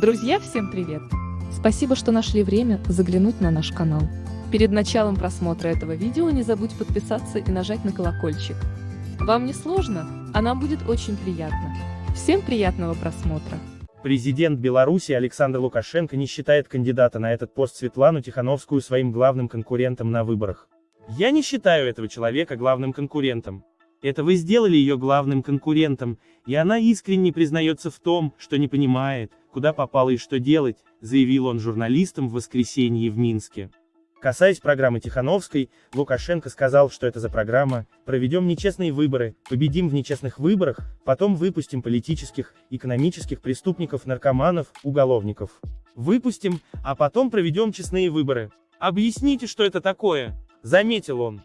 Друзья, всем привет! Спасибо, что нашли время заглянуть на наш канал. Перед началом просмотра этого видео не забудь подписаться и нажать на колокольчик. Вам не сложно, а нам будет очень приятно. Всем приятного просмотра! Президент Беларуси Александр Лукашенко не считает кандидата на этот пост Светлану Тихановскую своим главным конкурентом на выборах. Я не считаю этого человека главным конкурентом. Это вы сделали ее главным конкурентом, и она искренне признается в том, что не понимает, куда попала и что делать, заявил он журналистам в воскресенье в Минске. Касаясь программы Тихановской, Лукашенко сказал, что это за программа «Проведем нечестные выборы, победим в нечестных выборах, потом выпустим политических, экономических преступников, наркоманов, уголовников. Выпустим, а потом проведем честные выборы. Объясните, что это такое», — заметил он.